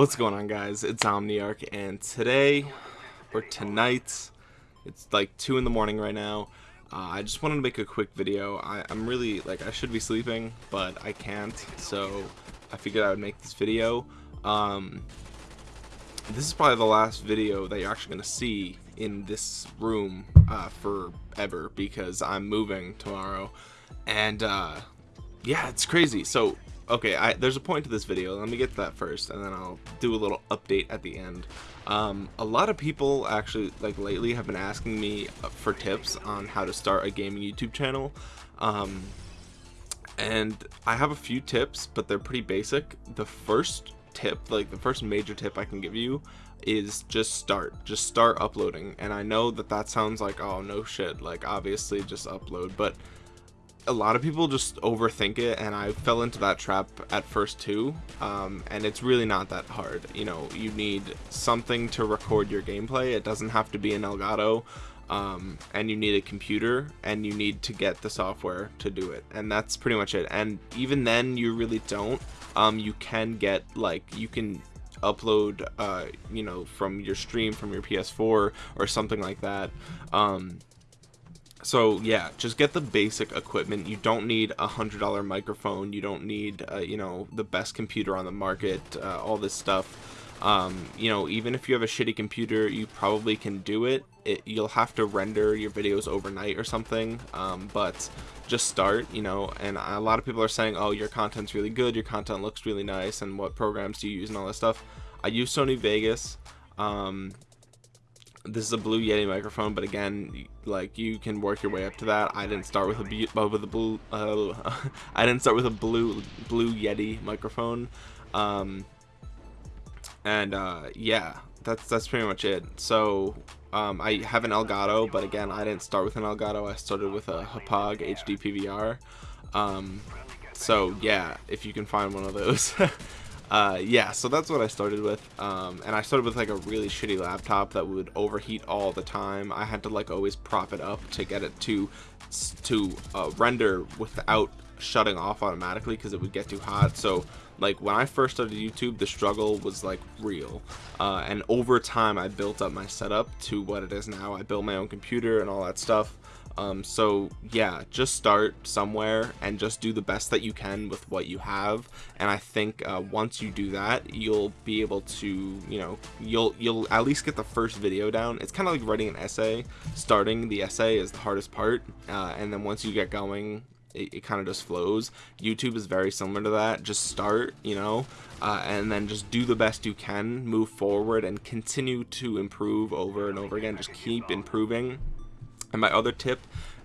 What's going on guys? It's Omniarch and today or tonight it's like 2 in the morning right now. Uh, I just wanted to make a quick video. I, am really like I should be sleeping but I can't so I figured I would make this video. Um, this is probably the last video that you're actually going to see in this room uh, forever because I'm moving tomorrow. And uh, yeah it's crazy. So okay I, there's a point to this video. Let me get to that first and then I'll do a little update at the end. Um, a lot of people actually like lately have been asking me uh, for tips on how to start a gaming YouTube channel. Um, and I have a few tips but they're pretty basic. The first tip like the first major tip I can give you is just start. Just start uploading. And I know that that sounds like oh no shit like obviously just upload but a lot of people just overthink it and I fell into that trap at first too. Um, and it's really not that hard you know you need something to record your gameplay. It doesn't have to be an Elgato um, and you need a computer and you need to get the software to do it. And that's pretty much it. And even then you really don't. Um, you can get like you can upload uh, you know from your stream from your PS4 or something like that. Um, so yeah just get the basic equipment. You don't need a hundred dollar microphone. You don't need uh, you know the best computer on the market uh, all this stuff. Um, you know even if you have a shitty computer you probably can do it. it you'll have to render your videos overnight or something um, but just start you know and a lot of people are saying oh your content's really good. Your content looks really nice. And what programs do you use and all that stuff? I use Sony Vegas. Um, this is a blue yeti microphone but again like you can work your way up to that. I didn't start with a uh, with a blue uh, i didn't start with a blue blue yeti microphone. Um and uh yeah that's that's pretty much it. So um i have an elgato but again i didn't start with an elgato. I started with a Hauppauge hd pvr um so yeah if you can find one of those uh, yeah, so that's what I started with. Um, and I started with like a really shitty laptop that would overheat all the time. I had to like always prop it up to get it to to uh, render without shutting off automatically because it would get too hot. So like when I first started YouTube, the struggle was like real. Uh, and over time, I built up my setup to what it is now. I built my own computer and all that stuff um, so yeah just start somewhere and just do the best that you can with what you have. And I think uh, once you do that you'll be able to you know you'll you'll at least get the first video down. It's kind of like writing an essay. Starting the essay is the hardest part uh, and then once you get going it, it kind of just flows. YouTube is very similar to that. Just start you know uh, and then just do the best you can move forward and continue to improve over and over again. Just keep improving and my other tip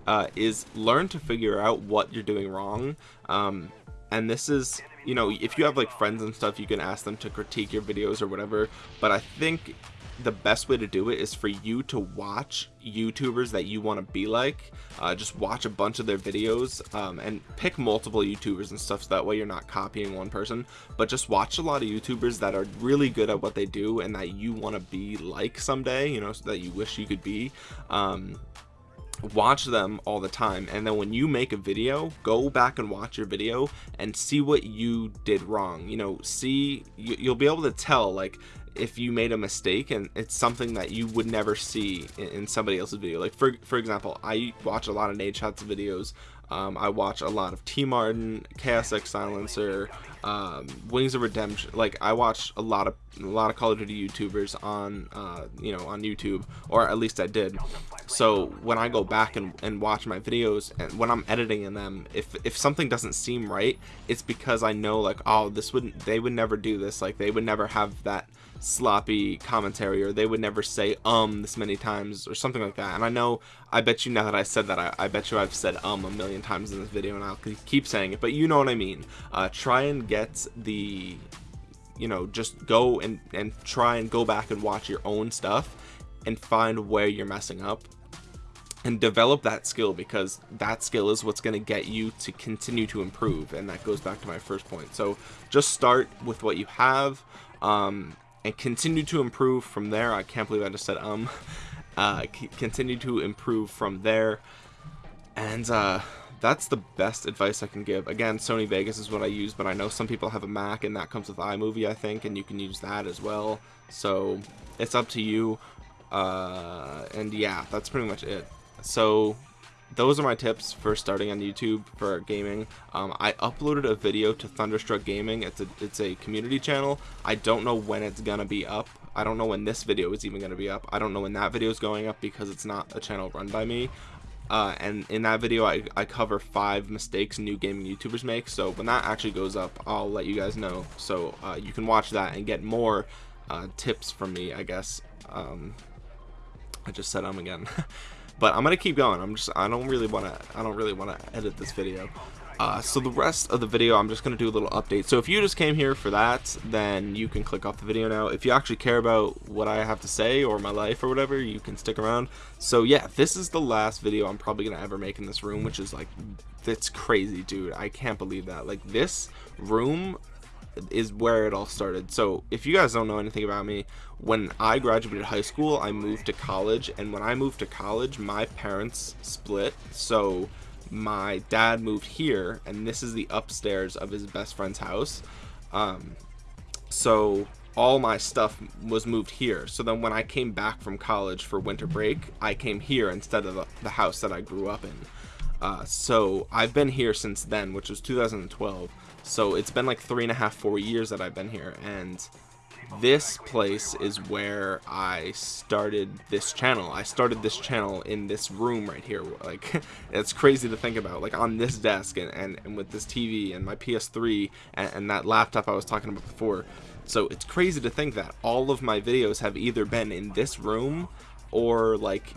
uh, is learn to figure out what you're doing wrong. Um, and this is you know if you have like friends and stuff you can ask them to critique your videos or whatever. But I think the best way to do it is for you to watch youtubers that you want to be like. Uh, just watch a bunch of their videos um, and pick multiple youtubers and stuff so that way you're not copying one person. But just watch a lot of youtubers that are really good at what they do and that you want to be like someday you know so that you wish you could be. Um, watch them all the time and then when you make a video go back and watch your video and see what you did wrong you know see you, you'll be able to tell like if you made a mistake and it's something that you would never see in, in somebody else's video like for for example i watch a lot of Nadeshots videos um, I watch a lot of TmarTn, Chaos X Silencer, um, Wings of Redemption. Like I watch a lot of a lot of Call of Duty YouTubers on uh, you know on YouTube, or at least I did. So when I go back and, and watch my videos and when I'm editing in them, if if something doesn't seem right, it's because I know like oh this wouldn't they would never do this. Like they would never have that sloppy commentary or they would never say um this many times or something like that. And I know I bet you now that I said that I, I bet you I've said um a million times in this video and I'll keep saying it. But you know what I mean. Uh, try and get the you know just go and and try and go back and watch your own stuff and find where you're messing up and develop that skill because that skill is what's going to get you to continue to improve and that goes back to my first point so just start with what you have um, and continue to improve from there I can't believe I just said um uh, continue to improve from there and uh, that's the best advice I can give. Again, Sony Vegas is what I use, but I know some people have a Mac and that comes with iMovie, I think, and you can use that as well. So it's up to you. Uh, and yeah, that's pretty much it. So those are my tips for starting on YouTube for gaming. Um, I uploaded a video to Thunderstruck Gaming. It's a it's a community channel. I don't know when it's gonna be up. I don't know when this video is even gonna be up. I don't know when that video is going up because it's not a channel run by me. Uh, and in that video I, I cover five mistakes new gaming YouTubers make so when that actually goes up I'll let you guys know so uh, you can watch that and get more uh, tips from me I guess um, I just said um again but I'm gonna keep going I'm just I don't really want to I don't really want to edit this video uh, so the rest of the video, I'm just going to do a little update. So if you just came here for that, then you can click off the video now. If you actually care about what I have to say or my life or whatever, you can stick around. So yeah, this is the last video I'm probably going to ever make in this room, which is like, that's crazy, dude. I can't believe that. Like this room is where it all started. So if you guys don't know anything about me, when I graduated high school, I moved to college. And when I moved to college, my parents split. So my dad moved here and this is the upstairs of his best friend's house um, so all my stuff was moved here so then when i came back from college for winter break i came here instead of the, the house that i grew up in uh, so i've been here since then which was 2012 so it's been like three and a half four years that i've been here and this place is where I started this channel. I started this channel in this room right here. Like, it's crazy to think about. Like, on this desk and, and, and with this TV and my PS3 and, and that laptop I was talking about before. So, it's crazy to think that all of my videos have either been in this room or, like,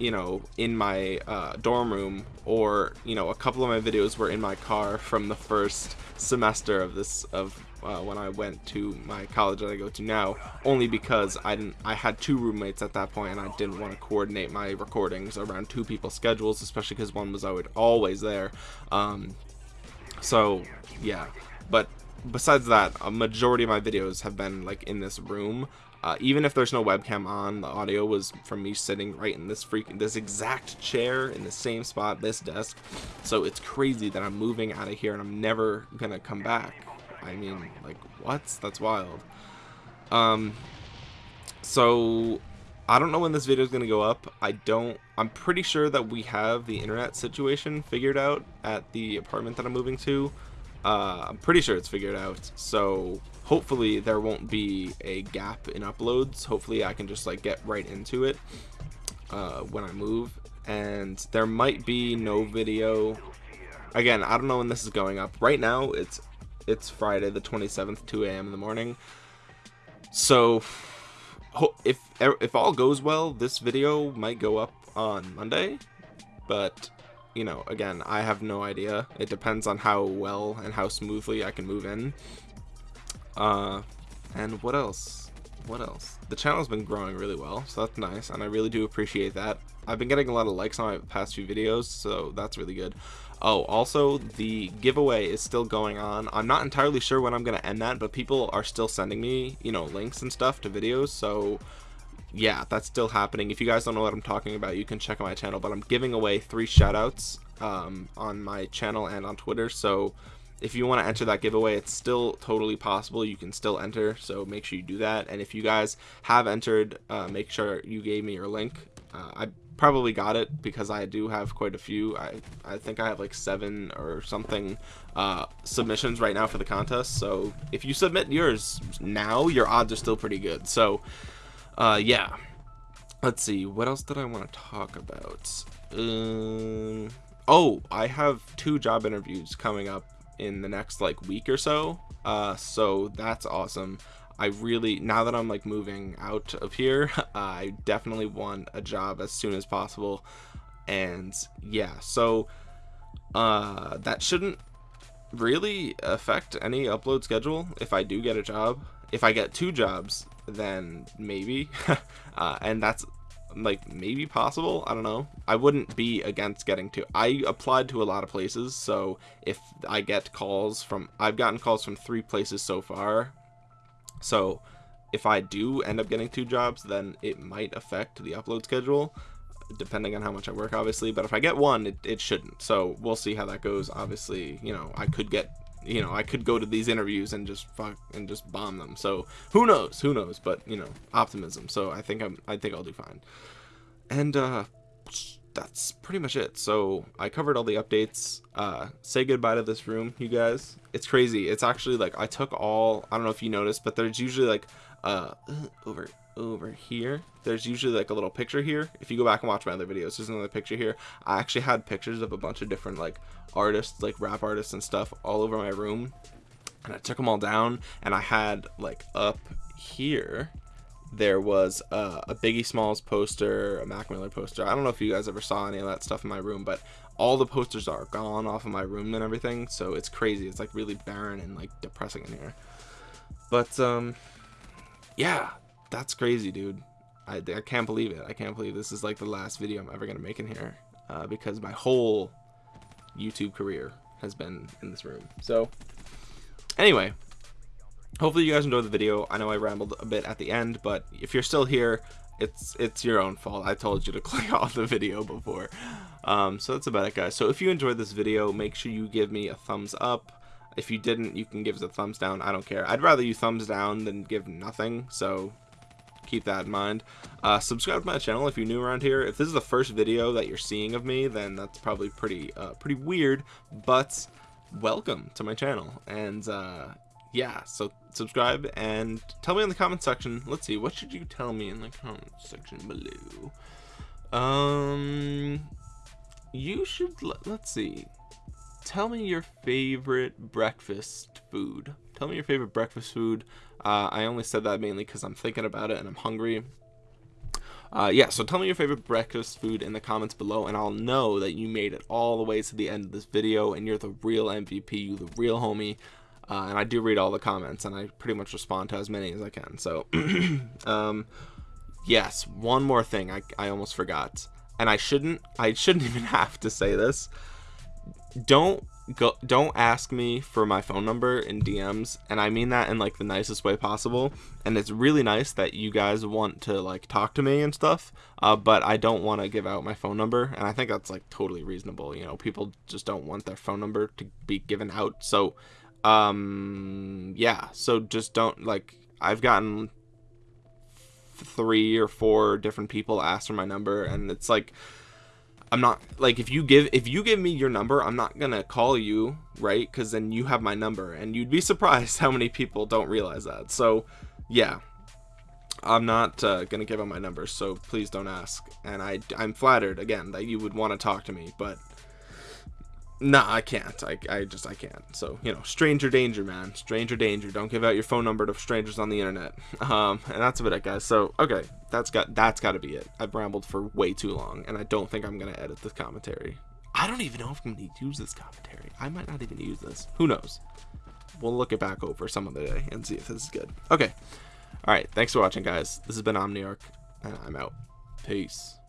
you know, in my uh, dorm room, or you know, a couple of my videos were in my car from the first semester of this of uh, when I went to my college that I go to now, only because I didn't. I had two roommates at that point, and I didn't want to coordinate my recordings around two people's schedules, especially because one was always there. Um, so yeah, but besides that, a majority of my videos have been like in this room. Uh, even if there's no webcam on, the audio was from me sitting right in this freaking this exact chair in the same spot, this desk. So it's crazy that I'm moving out of here and I'm never gonna come back. I mean, like, what? That's wild. Um, so, I don't know when this video is to go up. I don't, I'm pretty sure that we have the internet situation figured out at the apartment that I'm moving to. Uh, I'm pretty sure it's figured out. So, hopefully there won't be a gap in uploads. Hopefully I can just, like, get right into it uh, when I move. And there might be no video again i don't know when this is going up right now it's it's Friday the 27th 2 a.m. in the morning so if if all goes well this video might go up on Monday but you know again I have no idea it depends on how well and how smoothly I can move in uh and what else what else the channel's been growing really well so that's nice and I really do appreciate that I've been getting a lot of likes on my past few videos so that's really good Oh, also, the giveaway is still going on. I'm not entirely sure when I'm going to end that, but people are still sending me, you know, links and stuff to videos, so yeah, that's still happening. If you guys don't know what I'm talking about, you can check out my channel, but I'm giving away three shoutouts um, on my channel and on Twitter, so if you want to enter that giveaway, it's still totally possible. You can still enter, so make sure you do that. And if you guys have entered, uh, make sure you gave me your link. Uh, I probably got it because I do have quite a few. I, I think I have like seven or something uh, submissions right now for the contest. So if you submit yours now, your odds are still pretty good. So uh, yeah. Let's see. What else did I want to talk about? Um, oh, I have two job interviews coming up in the next like week or so. Uh, so that's awesome. I really now that I'm like moving out of here, I definitely want a job as soon as possible. And yeah, so uh that shouldn't really affect any upload schedule if I do get a job. If I get two jobs, then maybe. uh, and that's like maybe possible i don't know i wouldn't be against getting to i applied to a lot of places so if i get calls from i've gotten calls from three places so far so if I do end up getting two jobs, then it might affect the upload schedule. depending on how much I work, obviously. But if I get one, it, it shouldn't. So we'll see how that goes. Obviously, you know, I could get, you know, I could go to these interviews and just fuck and just bomb them. So who knows? Who knows? But you know, optimism. So I think I'm, I think I'll do fine. And uh, that's pretty much it. So I covered all the updates. Uh, say goodbye to this room, you guys. It's crazy. It's actually like I took all. I don't know if you noticed, but there's usually like uh over over here there's usually like a little picture here if you go back and watch my other videos there's another picture here i actually had pictures of a bunch of different like artists like rap artists and stuff all over my room and i took them all down and i had like up here there was uh, a Biggie Smalls poster, a Mac Miller poster. I don't know if you guys ever saw any of that stuff in my room, but all the posters are gone off of my room and everything. So it's crazy. It's like really barren and like depressing in here. But um, yeah, that's crazy, dude. I, I can't believe it. I can't believe this is like the last video I'm ever gonna make in here uh, because my whole YouTube career has been in this room. So anyway, hopefully you guys enjoyed the video. I know I rambled a bit at the end, but if you're still here, it's it's your own fault. I told you to click off the video before. Um, so that's about it, guys. So if you enjoyed this video, make sure you give me a thumbs up. If you didn't, you can give us a thumbs down. I don't care. I'd rather you thumbs down than give nothing. So keep that in mind. Uh, subscribe to my channel if you're new around here. If this is the first video that you're seeing of me, then that's probably pretty uh, pretty weird. But welcome to my channel. And uh, yeah, so subscribe and tell me in the comment section. Let's see, what should you tell me in the comment section below? Um, you should let's see tell me your favorite breakfast food. Tell me your favorite breakfast food. Uh, I only said that mainly because I'm thinking about it and I'm hungry. Uh, yeah, so tell me your favorite breakfast food in the comments below, and I'll know that you made it all the way to the end of this video, and you're the real MVP, you the real homie. Uh, and I do read all the comments, and I pretty much respond to as many as I can. So, um, yes, one more thing I, I almost forgot, and I shouldn't I shouldn't even have to say this don't go don't ask me for my phone number in DMs and I mean that in like the nicest way possible. And it's really nice that you guys want to like talk to me and stuff uh, but I don't want to give out my phone number and I think that's like totally reasonable you know people just don't want their phone number to be given out. So um yeah so just don't like I've gotten three or four different people ask for my number and it's like I'm not like if you give if you give me your number I'm not gonna call you right? Because then you have my number and you'd be surprised how many people don't realize that. So yeah. I'm not uh, gonna give out my number so please don't ask. And I I'm flattered again that you would want to talk to me but Nah, I can't. I, I just, I can't. So, you know, stranger danger, man. Stranger danger. Don't give out your phone number to strangers on the internet. Um, and that's about it, guys. So, okay, that's got, that's got to be it. I've rambled for way too long, and I don't think I'm to edit this commentary. I don't even know if I'm to use this commentary. I might not even use this. Who knows? We'll look it back over some other day and see if this is good. Okay. All right. Thanks for watching, guys. This has been Omniarch, and I'm out. Peace.